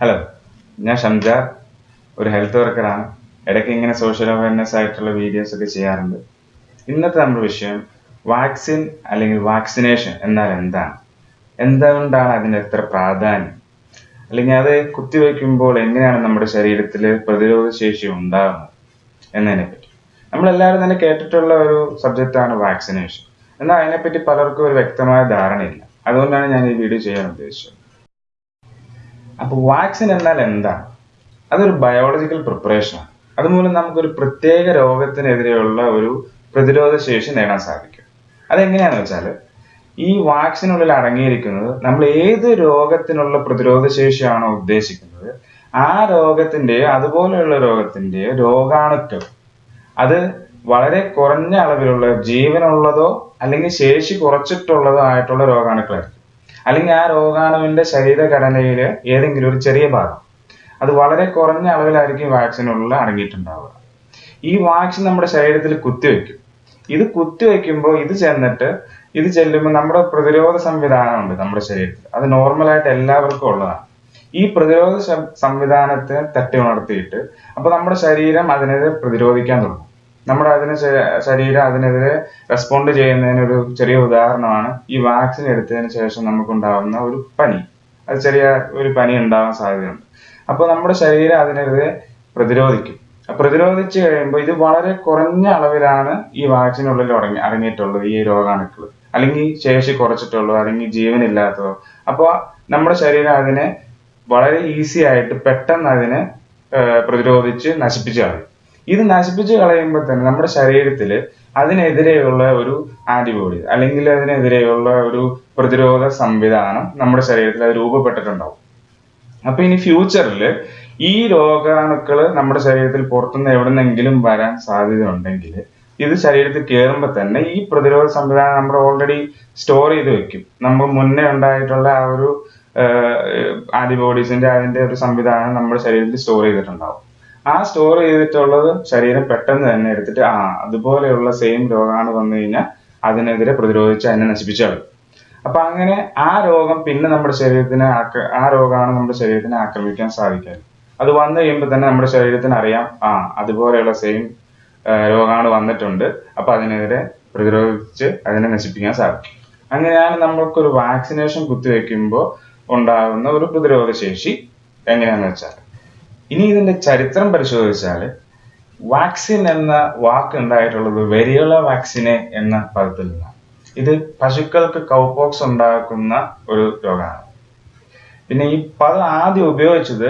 Hello ഞാൻ ഷംജ ഒരു health വർക്കറാണ് ഇടയ്ക്ക് ഇങ്ങനെ സോഷ്യൽ അവയർനെസ് ആയിട്ടുള്ള വീഡിയോസ് ഒക്കെ ചെയ്യാറുണ്ട്. ഇന്നത്തെ നമ്മുടെ വിഷയം വാക്സിൻ അല്ലെങ്കിൽ വാക്സിനേഷൻ എന്നാൽ എന്താണ്? എന്തുകൊണ്ടാണ് അതിന് എത്ര പ്രാധാന്യം? അല്ലെങ്കിൽ അത് കുത്തിവെക്കുമ്പോൾ എങ്ങനെയാണ് നമ്മുടെ ശരീരത്തിൽ പ്രതിരോധ ശേഷി ഉണ്ടാകുന്നത് എന്നതിനെ പറ്റി നമ്മളെല്ലാവരും തന്നെ കേട്ടിട്ടുള്ള ഒരു സബ്ജക്റ്റാണ് വാക്സിനേഷൻ എന്നാൽ അതിനെപ്പറ്റി പലർക്കും ഒരു വ്യക്തമായ ധാരണയില്ല. അതുകൊണ്ടാണ് ഞാൻ ഈ വീഡിയോ ചെയ്യാൻ ഉദ്ദേശിച്ചത്. അപ്പോൾ വാക്സിൻ എന്നാൽ എന്താ? അതൊരു ബയോളജിക്കൽ പ്രിപ്പറേഷനാണ് അതുമൂലം നമുക്കൊരു പ്രത്യേക രോഗത്തിനെതിരെയുള്ള ഒരു പ്രതിരോധ ശേഷി നേടാൻ സാധിക്കും. അതെങ്ങനെയാണെന്ന് വെച്ചാൽ ഈ വാക്സിനുള്ളിൽ അടങ്ങിയിരിക്കുന്നത് നമ്മൾ ഏത് രോഗത്തിനുള്ള പ്രതിരോധ ശേഷിയാണോ ഉദ്ദേശിക്കുന്നത് ആ രോഗത്തിന്റെയോ അതുപോലെയുള്ള രോഗത്തിന്റെയോ രോഗാണുക്കൾ അത് വളരെ കുറഞ്ഞ അളവിലുള്ള ജീവനുള്ളതോ അല്ലെങ്കിൽ ശേഷി കുറച്ചിട്ടുള്ളതോ ആയിട്ടുള്ള രോഗാണുക്കളായിരിക്കും. അല്ലെങ്കിൽ ആ രോഗാണുവിന്റെ ശരീരഘടനയിൽ ഏതെങ്കിലും ഒരു ചെറിയ ഭാഗം. അത് വളരെ കുറഞ്ഞ അളവിലായിരിക്കും വാക്സിനുള്ള അടങ്ങിയിട്ടുണ്ടാവുക. ഈ വാക്സിൻ നമ്മുടെ ശരീരത്തിൽ കുത്തിവെക്കും ഇത് കുത്തിവെക്കുമ്പോൾ ഇത് ചെന്നിട്ട് ഇത് ചെല്ലുമ്പോൾ നമ്മുടെ പ്രതിരോധ സംവിധാനമുണ്ട് നമ്മുടെ ശരീരത്തിൽ. അത് നോർമലായിട്ട് എല്ലാവർക്കും ഉള്ളതാണ്. ഈ പ്രതിരോധ സംവിധാനത്തെ തട്ടി ഉണർത്തിയിട്ട് അപ്പൊ നമ്മുടെ ശരീരം അതിനെതിരെ പ്രതിരോധിക്കാൻ തുടങ്ങും. നമ്മുടെ അതിന് ശരീരം അതിനെതിരെ റെസ്പോണ്ട് ചെയ്യുന്നതിന് ഒരു ചെറിയ ഉദാഹരണമാണ് ഈ വാക്സിൻ എടുത്തതിന് ശേഷം നമുക്കുണ്ടാകുന്ന ഒരു പനി. അത് ചെറിയ ഒരു പനി ഉണ്ടാകാൻ സാധ്യതയുണ്ട്. അപ്പൊ നമ്മുടെ ശരീരം അതിനെതിരെ പ്രതിരോധിക്കും. പ്രതിരോധിച്ചു കഴിയുമ്പോൾ ഇത് വളരെ കുറഞ്ഞ അളവിലാണ് ഈ വാക്സിനുള്ളിൽ അടങ്ങി അടങ്ങിയിട്ടുള്ളത് ഈ രോഗാണുക്കൾ അല്ലെങ്കിൽ ശേഷി കുറച്ചിട്ടുള്ളൂ അല്ലെങ്കിൽ ജീവനില്ലാത്തതോ. അപ്പോൾ നമ്മുടെ ശരീരം അതിനെ വളരെ ഈസി ആയിട്ട് പെട്ടെന്ന് അതിനെ പ്രതിരോധിച്ച് നശിപ്പിച്ചു കളയും. ഇത് നശിപ്പിച്ച് കളയുമ്പോൾ തന്നെ നമ്മുടെ ശരീരത്തിൽ അതിനെതിരെയുള്ള ഒരു ആന്റിബോഡി അല്ലെങ്കിൽ അതിനെതിരെയുള്ള ഒരു പ്രതിരോധ സംവിധാനം നമ്മുടെ ശരീരത്തിൽ അത് രൂപപ്പെട്ടിട്ടുണ്ടാവും. അപ്പൊ ഇനി ഫ്യൂച്ചറിൽ ഈ രോഗാണുക്കൾ നമ്മുടെ ശരീരത്തിൽ പുറത്തുനിന്ന് എവിടെന്നെങ്കിലും വരാൻ സാധ്യത ഉണ്ടെങ്കിൽ ഇത് ശരീരത്തിൽ കയറുമ്പോൾ തന്നെ ഈ പ്രതിരോധ സംവിധാനം നമ്മൾ ഓൾറെഡി സ്റ്റോർ ചെയ്ത് വെക്കും. നമ്മൾ മുന്നേ ഉണ്ടായിട്ടുള്ള ആ ഒരു ആന്റിബോഡീസിന്റെ അതിന്റെ ഒരു സംവിധാനം നമ്മുടെ ശരീരത്തിൽ സ്റ്റോർ ചെയ്തിട്ടുണ്ടാവും. ആ സ്റ്റോർ ചെയ്തിട്ടുള്ളത് ശരീരം പെട്ടെന്ന് തന്നെ എടുത്തിട്ട് ആ അതുപോലെയുള്ള സെയിം രോഗമാണ് വന്നു കഴിഞ്ഞാൽ അതിനെതിരെ പ്രതിരോധിച്ച് അതിനെ നശിപ്പിച്ചു അപ്പൊ അങ്ങനെ ആ രോഗം പിന്നെ നമ്മുടെ ശരീരത്തിനെ ആ രോഗമാണ് നമ്മുടെ ശരീരത്തിനെ ആക്രമിക്കാൻ സാധിക്കാറ്. അത് വന്നു കഴിയുമ്പോൾ തന്നെ നമ്മുടെ ശരീരത്തിന് അറിയാം ആ അതുപോലെയുള്ള സെയിം രോഗമാണ് വന്നിട്ടുണ്ട്. അപ്പൊ അതിനെതിരെ പ്രതിരോധിച്ച് അതിനെ നശിപ്പിക്കാൻ സാധിക്കും. അങ്ങനെയാണ് നമ്മൾക്കൊരു വാക്സിനേഷൻ കുത്തിവെക്കുമ്പോൾ ഉണ്ടാകുന്ന ഒരു പ്രതിരോധ ശേഷി എങ്ങനെയാണെന്ന് വെച്ചാൽ ഇനി ഇതിന്റെ ചരിത്രം പരിശോധിച്ചാൽ വാക്സിൻ എന്ന വാക്ക് ഉണ്ടായിട്ടുള്ളത് വെരിയോള വാക്സിനെ എന്ന പദത്തിൽ നിന്നാണ്. ഇത് പശുക്കൾക്ക് കൗപോക്സ് ഉണ്ടാക്കുന്ന ഒരു രോഗമാണ്. പിന്നെ ഈ പദം ആദ്യം ഉപയോഗിച്ചത്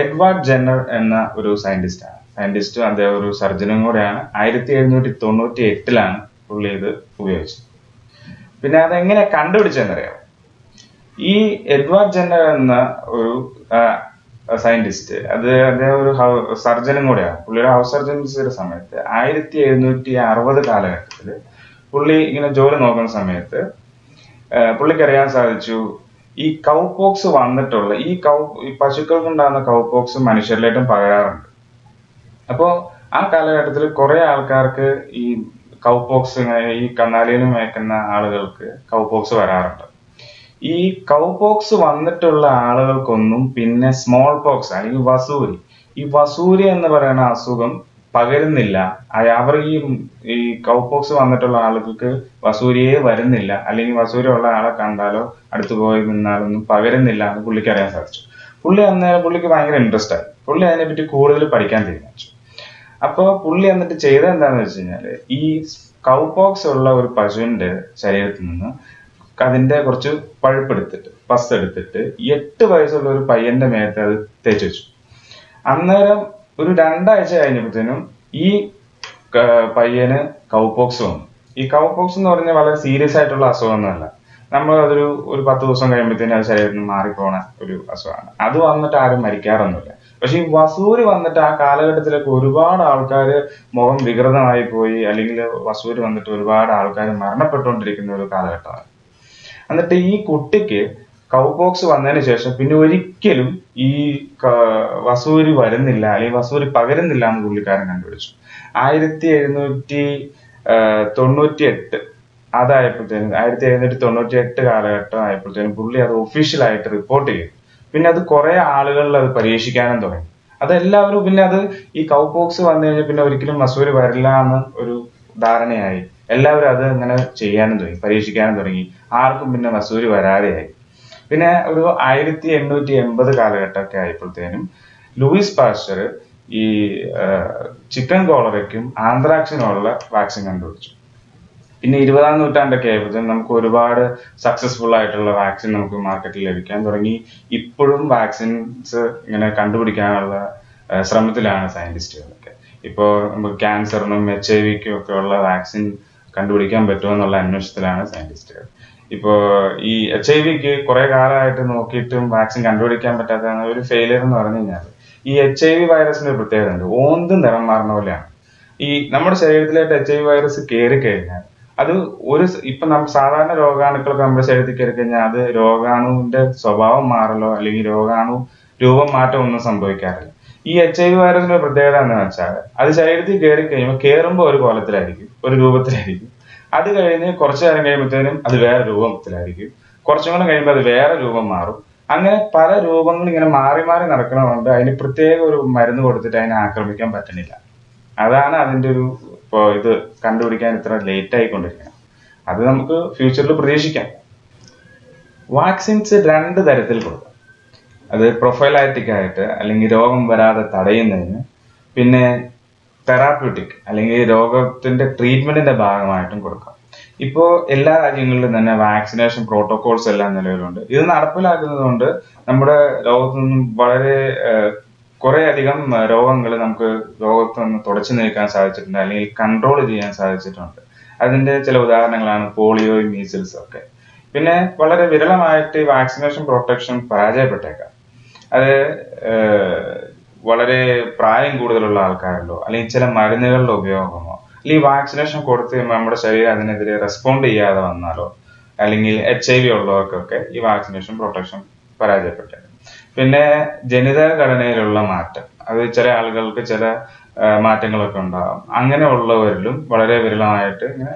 എഡ്വാർഡ് ജെന്നർ എന്ന ഒരു സയന്റിസ്റ്റ് ആണ് സയന്റിസ്റ്റും അദ്ദേഹം ഒരു സർജനും കൂടെയാണ്. ആയിരത്തി എഴുന്നൂറ്റി തൊണ്ണൂറ്റി എട്ടിലാണ് പുള്ളി ഇത് ഉപയോഗിച്ചത്. പിന്നെ അതെങ്ങനെ കണ്ടുപിടിച്ചെന്നറിയാം ഈ എഡ്വാർഡ് ജെന്നർ എന്ന ഒരു സയന്റിസ്റ്റ് അത് അദ്ദേഹം ഒരു സർജനും കൂടെയാണ്. പുള്ളിയുടെ ഹൗസ് സർജൻസിയുടെ സമയത്ത് ആയിരത്തി എഴുന്നൂറ്റി അറുപത് കാലഘട്ടത്തിൽ പുള്ളി ഇങ്ങനെ ജോലി നോക്കുന്ന സമയത്ത് പുള്ളിക്ക് അറിയാൻ സാധിച്ചു ഈ കൗ പോക്സ് വന്നിട്ടുള്ള ഈ കൗ ഈ പശുക്കൾക്ക് ഉണ്ടാകുന്ന കൗപോക്സ് മനുഷ്യരിലേക്കും പകരാറുണ്ട്. അപ്പോ ആ കാലഘട്ടത്തിൽ കുറെ ആൾക്കാർക്ക് ഈ കൗ പോക്സ് ഈ കന്നാലിയിൽ മേക്കുന്ന ആളുകൾക്ക് കൗ പോക്സ് വരാറുണ്ട്. ഈ കൗ പോക്സ് വന്നിട്ടുള്ള ആളുകൾക്കൊന്നും പിന്നെ സ്മോൾ പോക്സ് അല്ലെങ്കിൽ വസൂരി. ഈ വസൂരി എന്ന് പറയുന്ന അസുഖം പകരുന്നില്ല. അവർ ഈ ഈ കൗപോക്സ് വന്നിട്ടുള്ള ആളുകൾക്ക് വസൂരിയെ വരുന്നില്ല. അല്ലെങ്കിൽ വസൂരി ഉള്ള ആളെ കണ്ടാലോ അടുത്ത് പോയി നിന്നാലൊന്നും പകരുന്നില്ല എന്ന് പുള്ളിക്ക് അറിയാൻ സാധിച്ചു. പുള്ളി അന്നേരം പുള്ളിക്ക് ഭയങ്കര ഇൻട്രസ്റ്റ് ആയി. പുള്ളി അതിനെപ്പറ്റി കൂടുതൽ പഠിക്കാൻ തീരുമാനിച്ചു. അപ്പൊ പുള്ളി എന്നിട്ട് ചെയ്തത് എന്താണെന്ന് വെച്ച് കഴിഞ്ഞാൽ ഈ കൗപോക്സ് ഉള്ള ഒരു പശുവിന്റെ ശരീരത്തിൽ നിന്ന് അതിന്റെ കുറച്ച് പഴുപ്പെടുത്തിട്ട് പസ് എടുത്തിട്ട് എട്ട് വയസ്സുള്ള ഒരു പയ്യന്റെ മേത്ത് അത് തേച്ച് വെച്ചു. അന്നേരം ഒരു രണ്ടാഴ്ച കഴിഞ്ഞപ്പോഴത്തേനും ഈ പയ്യന് കൗപോക്സ് വന്നു. ഈ കൗപോക്സ് എന്ന് പറഞ്ഞാൽ വളരെ സീരിയസ് ആയിട്ടുള്ള അസുഖമൊന്നുമല്ല. നമ്മൾ അതൊരു ഒരു പത്ത് ദിവസം കഴിയുമ്പോഴത്തേനും അത് ശരീരത്തിൽ മാറിപ്പോണ ഒരു അസുഖമാണ്. അത് വന്നിട്ട് ആരും മരിക്കാറൊന്നുമില്ല. പക്ഷെ ഈ വസൂരി വന്നിട്ട് ആ കാലഘട്ടത്തിലൊക്കെ ഒരുപാട് ആൾക്കാർ മുഖം വികൃതമായി പോയി അല്ലെങ്കിൽ വസൂരി വന്നിട്ട് ഒരുപാട് ആൾക്കാർ മരണപ്പെട്ടുകൊണ്ടിരിക്കുന്ന ഒരു കാലഘട്ടമാണ്. എന്നിട്ട് ഈ കുട്ടിക്ക് കൗപോക്സ് വന്നതിന് ശേഷം പിന്നെ ഒരിക്കലും ഈ വസൂരി വരുന്നില്ല അല്ലെങ്കിൽ വസൂരി പകരുന്നില്ല എന്ന് പുള്ളിക്കാരൻ കണ്ടുപിടിച്ചു. ആയിരത്തി എഴുന്നൂറ്റി തൊണ്ണൂറ്റി എട്ട് അതായപ്പോഴത്തേനും ആയിരത്തി എഴുന്നൂറ്റി തൊണ്ണൂറ്റി എട്ട് കാലഘട്ടം ആയപ്പോഴത്തേനും പുള്ളി അത് ഒഫീഷ്യലായിട്ട് റിപ്പോർട്ട് ചെയ്തു. പിന്നെ അത് കുറെ ആളുകളിൽ അത് പരീക്ഷിക്കാനും തുടങ്ങി. അതെല്ലാവരും പിന്നെ അത് ഈ കൗപോക്സ് വന്നു കഴിഞ്ഞാൽ പിന്നെ ഒരിക്കലും മസൂരി വരില്ല എന്ന് ഒരു ധാരണയായി. എല്ലാവരും അത് അങ്ങനെ ചെയ്യാനും തുടങ്ങി പരീക്ഷിക്കാനും തുടങ്ങി. ആർക്കും പിന്നെ മസൂരി വരാതെയായി. പിന്നെ ഒരു ആയിരത്തി എണ്ണൂറ്റി എൺപത് കാലഘട്ടമൊക്കെ ആയപ്പോഴത്തേനും ലൂയിസ് പാസ്റ്റർ ഈ ചിക്കൻ കോളറയ്ക്കും ആന്ത്രാക്സിനുമുള്ള വാക്സിൻ കണ്ടുപിടിച്ചു. പിന്നെ ഇരുപതാം നൂറ്റാണ്ടൊക്കെ ആയപ്പോഴത്തേനും നമുക്ക് ഒരുപാട് സക്സസ്ഫുൾ ആയിട്ടുള്ള വാക്സിൻ നമുക്ക് മാർക്കറ്റിൽ ലഭിക്കാൻ തുടങ്ങി. ഇപ്പോഴും വാക്സിൻസ് ഇങ്ങനെ കണ്ടുപിടിക്കാനുള്ള ശ്രമത്തിലാണ് സയന്റിസ്റ്റുകളൊക്കെ ഇപ്പോൾ നമുക്ക് ക്യാൻസറിനും എച്ച് ഐ വിക്കും ഒക്കെ ഉള്ള വാക്സിൻ കണ്ടുപിടിക്കാൻ പറ്റുമോ എന്നുള്ള അന്വേഷണത്തിലാണ് സയന്റിസ്റ്റുകൾ ഇപ്പോ ഈ എച്ച് ഐ വിക്ക് കുറെ കാലമായിട്ട് നോക്കിയിട്ടും വാക്സിൻ കണ്ടുപിടിക്കാൻ പറ്റാത്ത ഒരു ഫെയിലിയർ എന്ന് പറഞ്ഞു കഴിഞ്ഞാൽ. ഈ എച്ച് ഐ വി വൈറസിന്റെ ഒരു പ്രത്യേകത ഉണ്ട്. ഓന്തും നിറം മാറുന്ന പോലെയാണ്. ഈ നമ്മുടെ ശരീരത്തിലായിട്ട് എച്ച് ഐ വി വൈറസ് കയറി കഴിഞ്ഞാൽ അത് ഒരു ഇപ്പൊ നമ്മൾ സാധാരണ രോഗാണുക്കളൊക്കെ നമ്മുടെ ശരീരത്തിൽ കയറി കഴിഞ്ഞാൽ അത് രോഗാണുവിന്റെ സ്വഭാവം മാറലോ അല്ലെങ്കിൽ രോഗാണു രൂപം മാറ്റം ഒന്നും സംഭവിക്കാറില്ല. ഈ എച്ച് ഐ വി വൈറസിന്റെ പ്രത്യേകത എന്താണെന്ന് വെച്ചാൽ അത് ശരീരത്തിൽ കയറി കഴിയുമ്പോൾ കയറുമ്പോൾ ഒരു കോലത്തിലായിരിക്കും ഒരു രൂപത്തിലായിരിക്കും. അത് കഴിഞ്ഞ് കുറച്ചു നേരം കഴിയുമ്പോഴത്തേനും അത് വേറെ രൂപത്തിലായിരിക്കും. കുറച്ചും കൂടെ കഴിയുമ്പോൾ അത് വേറെ രൂപം മാറും. അങ്ങനെ പല രൂപങ്ങൾ ഇങ്ങനെ മാറി മാറി നടക്കണതുകൊണ്ട് അതിന് പ്രത്യേക ഒരു മരുന്ന് കൊടുത്തിട്ട് അതിനെ ആക്രമിക്കാൻ പറ്റുന്നില്ല അതാണ് അതിന്റെ ഒരു ഇത് കണ്ടുപിടിക്കാൻ ഇത്ര ലേറ്റ് ആയിക്കൊണ്ടിരിക്കുന്നത് അത് നമുക്ക് ഫ്യൂച്ചറിൽ പ്രതീക്ഷിക്കാം. വാക്സിൻസ് രണ്ട് തരത്തിൽ കൊടുക്കാം. അത് പ്രൊഫൈലാറ്റിക് ആയിട്ട് അല്ലെങ്കിൽ രോഗം വരാതെ തടയുന്നതിന്. പിന്നെ തെറാപ്യൂട്ടിക് അല്ലെങ്കിൽ രോഗത്തിന്റെ ട്രീറ്റ്മെന്റിന്റെ ഭാഗമായിട്ടും കൊടുക്കാം. ഇപ്പോ എല്ലാ രാജ്യങ്ങളിലും തന്നെ വാക്സിനേഷൻ പ്രോട്ടോകോൾസ് എല്ലാം നിലവിലുണ്ട്. ഇത് നടപ്പിലാക്കുന്നത് കൊണ്ട് നമ്മുടെ ലോകത്തു നിന്നും വളരെ കുറെ അധികം രോഗങ്ങൾ നമുക്ക് ലോകത്ത് നിന്ന് തുടച്ചു നീക്കാൻ സാധിച്ചിട്ടുണ്ട് അല്ലെങ്കിൽ കൺട്രോൾ ചെയ്യാൻ സാധിച്ചിട്ടുണ്ട്. അതിന്റെ ചില ഉദാഹരണങ്ങളാണ് പോളിയോ മീസിൽസ് ഒക്കെ. പിന്നെ വളരെ വിരളമായിട്ട് വാക്സിനേഷൻ പ്രൊട്ടക്ഷൻ പരാജയപ്പെട്ടേക്കാം. അത് വളരെ പ്രായം കൂടുതലുള്ള ആൾക്കാരിലോ അല്ലെങ്കിൽ ചില മരുന്നുകളുടെ ഉപയോഗമോ? അല്ലെങ്കിൽ വാക്സിനേഷൻ കൊടുത്ത് കഴിയുമ്പോൾ നമ്മുടെ ശരീരം അതിനെതിരെ റെസ്പോണ്ട് ചെയ്യാതെ വന്നാലോ? അല്ലെങ്കിൽ എച്ച് ഐ വി ഉള്ളവർക്കൊക്കെ ഈ വാക്സിനേഷൻ പ്രൊട്ടക്ഷൻ പരാജയപ്പെട്ടേക്കാം പിന്നെ ജനിതക ഘടനയിലുള്ള മാറ്റം. അത് ചില ആളുകൾക്ക് ചില മാറ്റങ്ങളൊക്കെ ഉണ്ടാകും അങ്ങനെ ഉള്ളവരിലും വളരെ വിരളമായിട്ട് ഇങ്ങനെ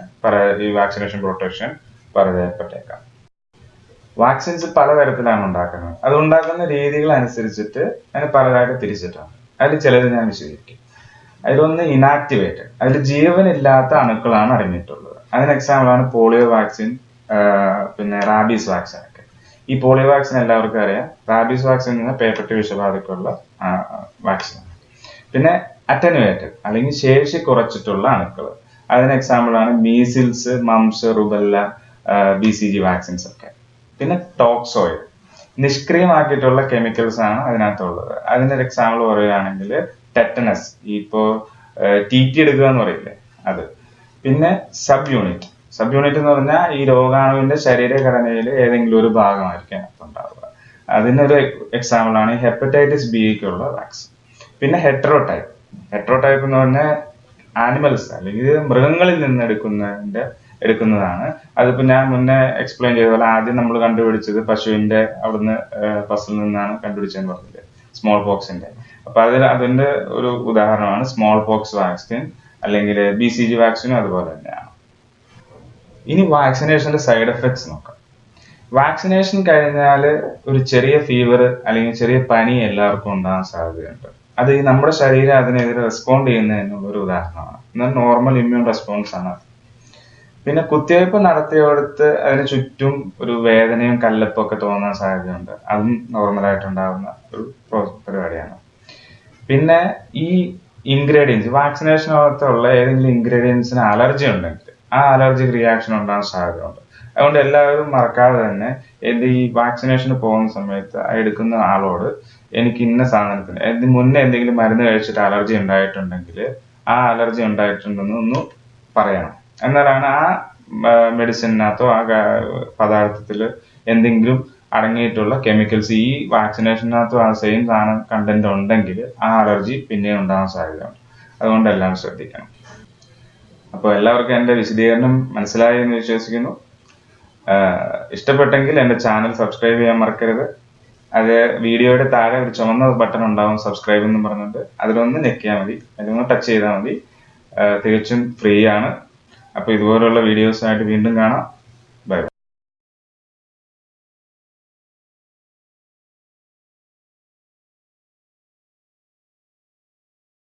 ഈ വാക്സിനേഷൻ പ്രൊട്ടക്ഷൻ പരാജയപ്പെട്ടേക്കാം. വാക്സിൻസ് പലതരത്തിലാണ് ഉണ്ടാക്കുന്നത്. അത് ഉണ്ടാക്കുന്ന രീതികൾ അനുസരിച്ചിട്ട് അതിന് പലതായിട്ട് തിരിച്ചിട്ടാണ്. അതിൽ ചിലത് ഞാൻ വിശദീകരിക്കും. അതിലൊന്ന് ഇനാക്ടിവേറ്റഡ് അതിൽ ജീവനില്ലാത്ത അണുക്കളാണ് അടങ്ങിയിട്ടുള്ളത് അതിന് എക്സാമ്പിൾ ആണ് പോളിയോ വാക്സിൻ പിന്നെ റാബീസ് വാക്സിൻ ഒക്കെ. ഈ പോളിയോ വാക്സിൻ എല്ലാവർക്കും അറിയാം. റാബീസ് വാക്സിൻ എന്ന പേപ്പട്ടി വിഷബാധയ്ക്കുള്ള വാക്സിൻ പിന്നെ അറ്റനുവേറ്റഡ് അല്ലെങ്കിൽ ശേഷി കുറച്ചിട്ടുള്ള അണുക്കൾ. അതിന് എക്സാമ്പിൾ ആണ് measles mumps rubella B C G vaccines ഒക്കെ. പിന്നെ ടോക്സോയിൽ നിഷ്ക്രിയമാക്കിയിട്ടുള്ള കെമിക്കൽസ് ആണ് അതിനകത്തുള്ളത്. അതിന്റെ ഒരു എക്സാമ്പിൾ പറയുകയാണെങ്കിൽ ടെറ്റനസ് ഇപ്പോ ടി ടി എടുക്കുക എന്ന് പറയില്ലേ? അത്. പിന്നെ സബ് യൂണിറ്റ് സബ് യൂണിറ്റ് എന്ന് പറഞ്ഞാൽ ഈ രോഗാണുവിന്റെ ശരീരഘടനയിൽ ഏതെങ്കിലും ഒരു ഭാഗമായിരിക്കും അതിനകത്ത് ഉണ്ടാവുക അതിനൊരു എക്സാമ്പിൾ ആണ് ഹെപ്പറ്റൈറ്റിസ് ബിക്കുള്ള വാക്സിൻ പിന്നെ ഹെട്രോടൈപ്പ് ഹെട്രോടൈപ്പ് എന്ന് പറഞ്ഞാൽ ആനിമൽസ് അല്ലെങ്കിൽ മൃഗങ്ങളിൽ നിന്ന് എടുക്കുന്നതിന്റെ എടുക്കുന്നതാണ്. അതിപ്പോ ഞാൻ മുന്നേ എക്സ്പ്ലെയിൻ ചെയ്ത പോലെ ആദ്യം നമ്മൾ കണ്ടുപിടിച്ചത് പശുവിന്റെ അവിടുന്ന് പസിൽ നിന്നാണ് കണ്ടുപിടിച്ചതെന്ന് പറഞ്ഞത് സ്മോൾ പോക്സിന്റെ അപ്പൊ അതിൽ അതിന്റെ ഒരു ഉദാഹരണമാണ് സ്മോൾ പോക്സ് വാക്സിൻ അല്ലെങ്കിൽ ബി സി ജി വാക്സിനും അതുപോലെ തന്നെയാണ്. ഇനി വാക്സിനേഷന്റെ സൈഡ് എഫക്ട്സ് നോക്കാം. വാക്സിനേഷൻ കഴിഞ്ഞാൽ ഒരു ചെറിയ ഫീവർ അല്ലെങ്കിൽ ചെറിയ പനി എല്ലാവർക്കും ഉണ്ടാകാൻ സാധ്യതയുണ്ട്. അത് ഈ നമ്മുടെ ശരീരം അതിനെതിരെ റെസ്പോണ്ട് ചെയ്യുന്നതിനുള്ള ഒരു ഉദാഹരണമാണ്. എന്നാൽ നോർമൽ ഇമ്മ്യൂൺ റെസ്പോൺസ് ആണ്. പിന്നെ കുത്തിവയ്പ് നടത്തിയോടത്ത് അതിന് ചുറ്റും ഒരു വേദനയും കല്ലപ്പും ഒക്കെ തോന്നാൻ സാധ്യതയുണ്ട്. അതും നോർമലായിട്ടുണ്ടാകുന്ന ഒരു പ്രോ- പരിപാടിയാണ്. പിന്നെ ഈ ഇൻഗ്രീഡിയൻസ് വാക്സിനേഷനകത്തുള്ള ഏതെങ്കിലും ഇൻഗ്രീഡിയൻസിന് അലർജി ഉണ്ടെങ്കിൽ ആ അലർജിക് റിയാക്ഷൻ ഉണ്ടാകാൻ സാധ്യതയുണ്ട്. അതുകൊണ്ട് എല്ലാവരും മറക്കാതെ തന്നെ എന്ത് ഈ വാക്സിനേഷന് പോകുന്ന സമയത്ത് എടുക്കുന്ന ആളോട് എനിക്ക് ഇന്ന സാധനത്തിന് എന്ത് മുന്നേ എന്തെങ്കിലും മരുന്ന് കഴിച്ചിട്ട് അലർജി ഉണ്ടായിട്ടുണ്ടെങ്കിൽ ആ അലർജി ഉണ്ടായിട്ടുണ്ടെന്ന് ഒന്ന് പറയണം. എന്നാലാണ് ആ മെഡിസിനകത്തോ ആ പദാർത്ഥത്തിൽ എന്തെങ്കിലും അടങ്ങിയിട്ടുള്ള കെമിക്കൽസ് ഈ വാക്സിനേഷനകത്തും ആ സെയിം സാധനം കണ്ടന്റ് ഉണ്ടെങ്കിൽ ആ അലർജി പിന്നെയും ഉണ്ടാകാൻ സാധ്യതയുണ്ട്. അതുകൊണ്ട് എല്ലാം ശ്രദ്ധിക്കണം. അപ്പോൾ എല്ലാവർക്കും എന്റെ വിശദീകരണം മനസ്സിലായി എന്ന് വിശ്വസിക്കുന്നു. ഇഷ്ടപ്പെട്ടെങ്കിൽ എന്റെ ചാനൽ സബ്സ്ക്രൈബ് ചെയ്യാൻ മറക്കരുത്. അത് വീഡിയോയുടെ താഴെ ഒരു ചുമന്ന ബട്ടൺ ഉണ്ടാവും സബ്സ്ക്രൈബ് എന്ന് പറഞ്ഞിട്ട്. അതിലൊന്ന് ഞെക്കിയാൽ മതി. അതിലൊന്ന് ടച്ച് ചെയ്താൽ മതി. തികച്ചും ഫ്രീ ആണ്. അപ്പോൾ ഇതുപോലുള്ള വീഡിയോസ് ആയിട്ട് വീണ്ടും കാണാം.